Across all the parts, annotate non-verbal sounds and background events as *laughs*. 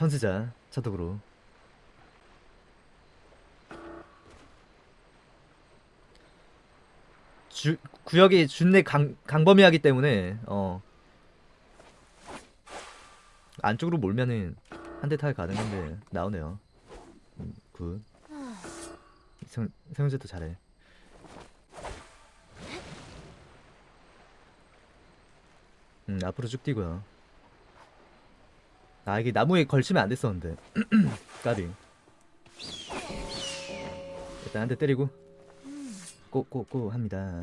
선수자 차독으로. 주, 구역이 준내 강, 강범위하기 때문에 어. 안쪽으로 몰면은 한대 타가 가능한데 나오네요. 음, 굿. 성, 성재도 잘해. 음 앞으로 쭉 뛰고요 아 이게 나무에 걸치면 안 됐었는데. *clears throat* 까비. 일단 한 대 때리고. 꼬꼬꼬 합니다.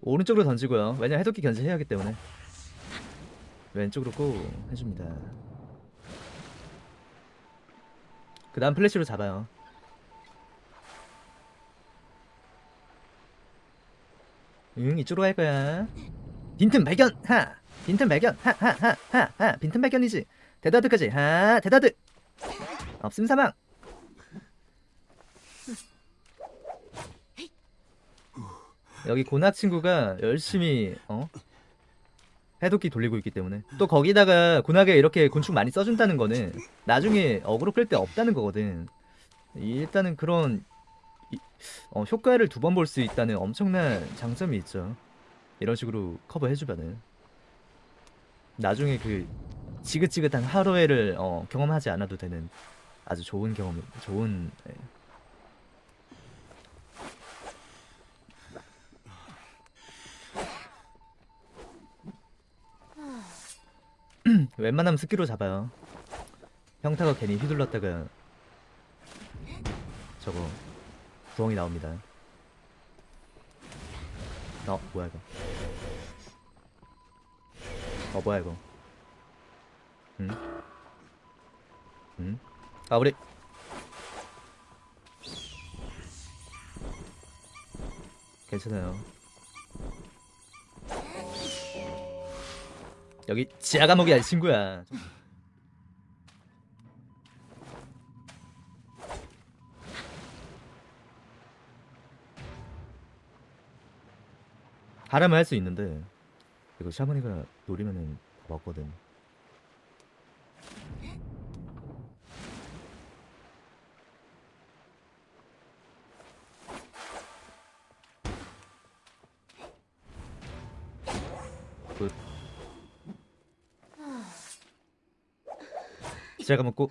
오른쪽으로 던지고요. 왜냐 해독기 견제해야 하기 때문에. 왼쪽으로 꼬 해줍니다. 그 다음 플래시로 잡아요. 응 이쪽으로 갈 거야. 빈틈 발견! 하 빈틈 발견. 하하하하하. 빈틈 발견이지. 대다드까지. 하 대다드. 없음 사망. 여기 고낙 친구가 열심히 어? 해독기 돌리고 있기 때문에. 또 거기다가 고낙에 이렇게 곤충 많이 써준다는 거는 나중에 어그로 끌 때 없다는 거거든. 일단은 그런 이- 어, 효과를 두 번 볼 수 있다는 엄청난 장점이 있죠. 이런 식으로 커버 해주면은 나중에 그 지긋지긋한 하루해를 어, 경험하지 않아도 되는 아주 좋은 경험 좋은 예. *clears throat* 웬만하면 스키로 잡아요. 평타가 괜히 휘둘렀다가 저거 부엉이 나옵니다. 어 뭐야 이거? 어 뭐야 이거? 응? 응? 아 우리 괜찮아요. 여기 지하 감옥이 아니 친구야. 하라면 할 수 있는데 이거 샤머니가 노리면은 먹거든. 굿. 제가 먹고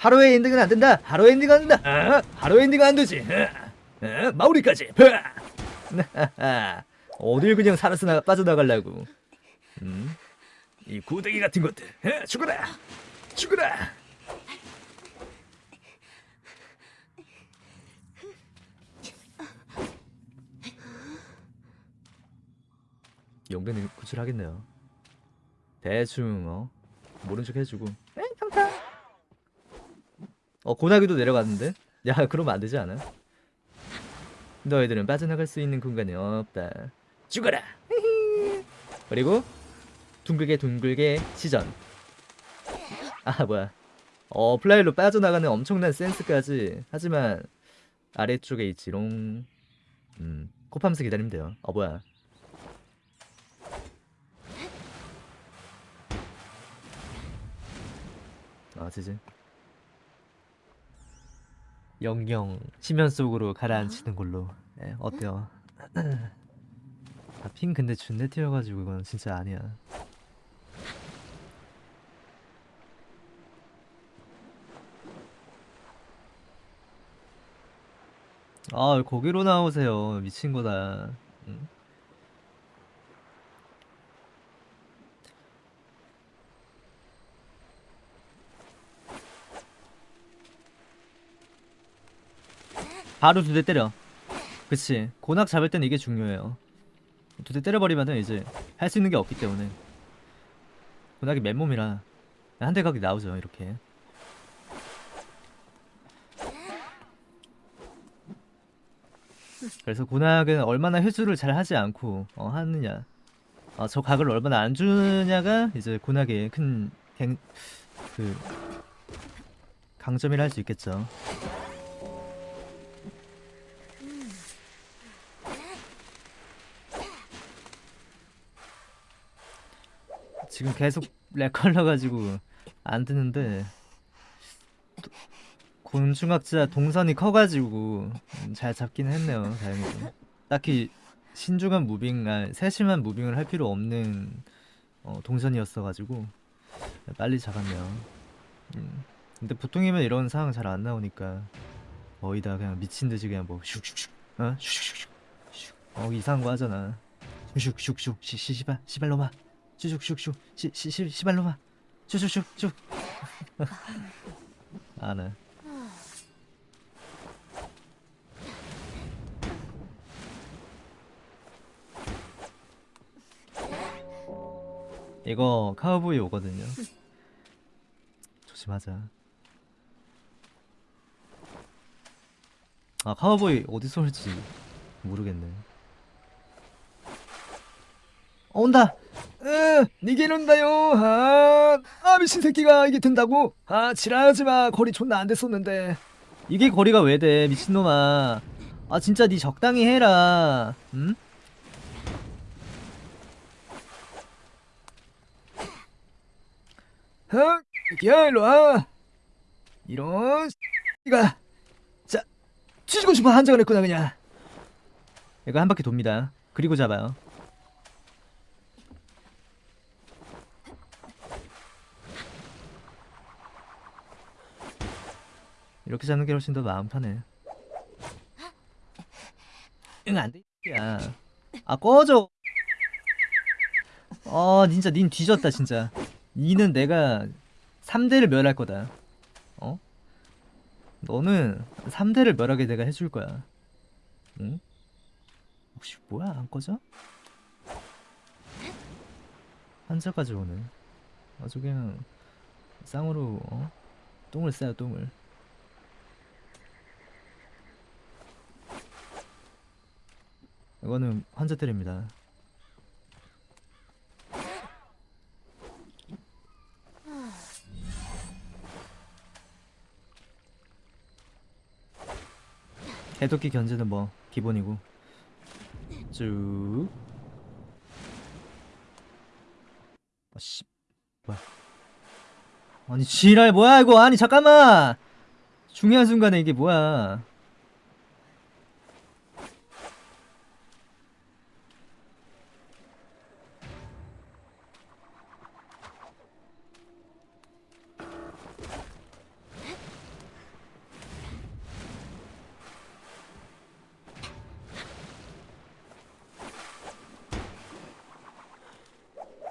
하루의 엔딩은 안 된다. 하루의 엔딩은 안 된다. 아, 하루의 엔딩은 안 되지. 아, 아, 마무리까지. 아, *laughs* 어딜 그냥 살아서 나, 빠져나가려고. 음, 이 구데기 같은 것들. 아, 죽어라. 죽어라. 용변이 구출하겠네요. 대충 어 모른 척 해주고. 어 고나기도 내려갔는데? 야 *laughs* 그러면 안 되지 않아? 너희들은 빠져나갈 수 있는 공간이 없다. 죽어라. *laughs* 그리고 둥글게 둥글게 시전. 아 뭐야? 어 fly로 빠져나가는 엄청난 센스까지. 하지만 아래쪽에 있지롱. 음 코팜스 기다리면 돼요. 어 뭐야? 아 지지 영영 심연 속으로 가라앉히는 걸로. 예, 어때요? 아, 핑 근데 준내 튀어가지고 이건 진짜 아니야. 아 거기로 나오세요 미친 거다. 응? 바로 두 대 때려. 그치. 고낙 잡을 때는 이게 중요해요. 두 대 때려버리면은 이제 할 수 있는 게 없기 때문에. 고낙이 맨몸이라 한 대 각이 나오죠 이렇게. 그래서 고낙은 얼마나 회수를 잘 하지 않고 어, 하느냐. 어, 저 각을 얼마나 안 주냐가 이제 고낙의 큰 갱, 그 강점이라 할 수 있겠죠 지금 계속 lag 걸려가지고 안 뜨는데 또 곤충학자 동선이 커가지고 음, 잘 잡긴 했네요 다행히도 딱히 신중한 moving, 아, 세심한 moving을 할 필요 없는 어, 동선이었어가지고 빨리 잡았네요 음. 근데 보통이면 이런 상황 잘 안 나오니까 거의 다 그냥 미친듯이 그냥 뭐 슉슉슉 어? 슉슉슉 슉. 어 이상한 거 하잖아 슉슉슉 시, 시, 시발 시발로마 슉슉슉슉 시, 시, 시, 시발로마 슉슉슉슉 아네. 이거 카우보이 오거든요. 조심하자. 아 카우보이 어디서 올지 모르겠네. 어, 온다 으 니게 온다요. 아, 아 미친 새끼가 이게 된다고? 아 지랄하지마. 거리 존나 안 됐었는데. 이게 거리가 왜 돼 미친놈아? 아 진짜 니 적당히 해라. 응? 어? 야 일로 와. 이런 이가. 자 뒤지고 싶어. 한장을 했구나 그냥. 이거 한 바퀴 돕니다. 그리고 잡아요 이렇게 잡는 게 훨씬 더 마음 편해 응 안돼 야아 꺼져 어 진짜 닌 뒤졌다 진짜 니는 내가 3대를 멸할 거다. 어? 너는 3대를 멸하게 내가 해줄 거야. 응? 혹시 뭐야 안 꺼져? 한자까지 오네. 아주 그냥 쌍으로 어? 똥을 싸요 똥을. 이거는 환자 때립니다. 해독기 견제는 뭐 기본이고. 쭉. 아씨. 뭐야. 아니 지랄 뭐야 이거? 아니 잠깐만! 중요한 순간에 이게 뭐야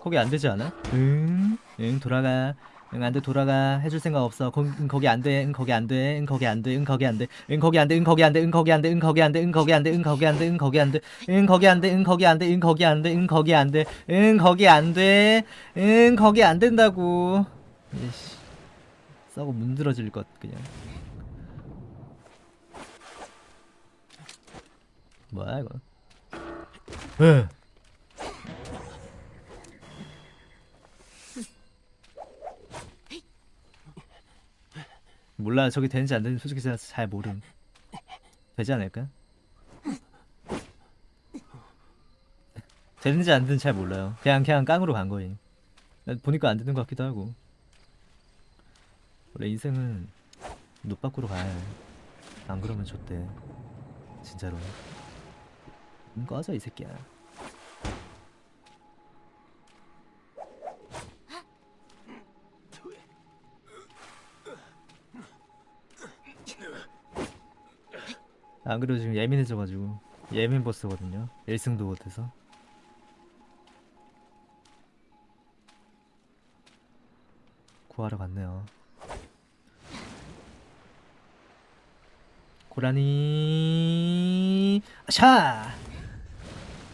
거기 안 되지 않아? 응, 응 돌아가. 응 안돼 돌아가 해줄 생각 없어 거, 응 거기 안돼 응 거기 안돼 응 거기 안돼 응 거기 안돼 응 거기 안돼 응 거기 안돼 응 거기 안돼 응 거기 안돼 응 거기 안돼 응 거기 안돼 응 거기 안돼 응 거기 안돼 응 거기 안돼 응 거기 안돼 응 거기 안돼 응 거기 안돼 응 거기 안 된다고 이씨 썩어 문드러질 것 그냥 뭐야 이거 에 몰라. 저기 되는지 안 되는지 솔직히 잘 모름. 되지 않을까? 되는지 안 되는지 잘 몰라요. 그냥 그냥 깡으로 간 거임 보니까 안 되는 것 같기도 하고. 원래 인생은 눕 밖으로 가야 해 안 그러면 좋대 진짜로. 음, 꺼져 이 새끼야 안 그래도 지금 예민해져가지고 예민 보스거든요. 1승도 못해서. 구하러 갔네요. 고라니 아샤!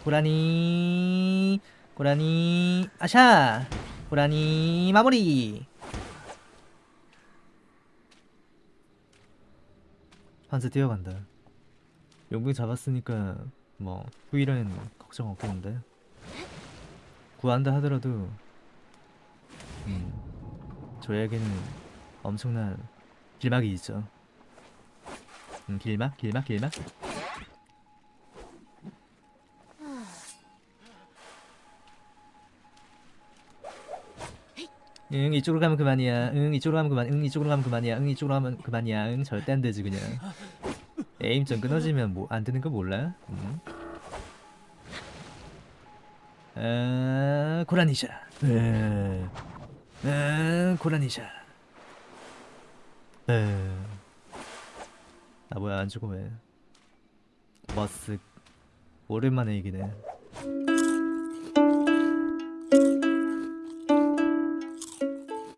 고라니 고라니 아샤! 고라니 마무리! 한스 뛰어간다 용병 잡았으니까 뭐 후일은 걱정 없겠는데. 구한다 하더라도 음 저에게는 엄청난 길막이 있죠. 음, 길막? 길막? 길막? 응 이쪽으로 가면 그만이야. 응 이쪽으로 가면 그만. 응 이쪽으로 가면 그만이야. 응 이쪽으로 가면 그만이야. 응 절대 안 되지 그냥 에임 좀 끊어지면 뭐 안 되는 거 몰라? 응? 아 고라니샤 에, 아 고라니샤 에. 아 뭐야 안 죽어 왜 머쓱 오랜만에 이기네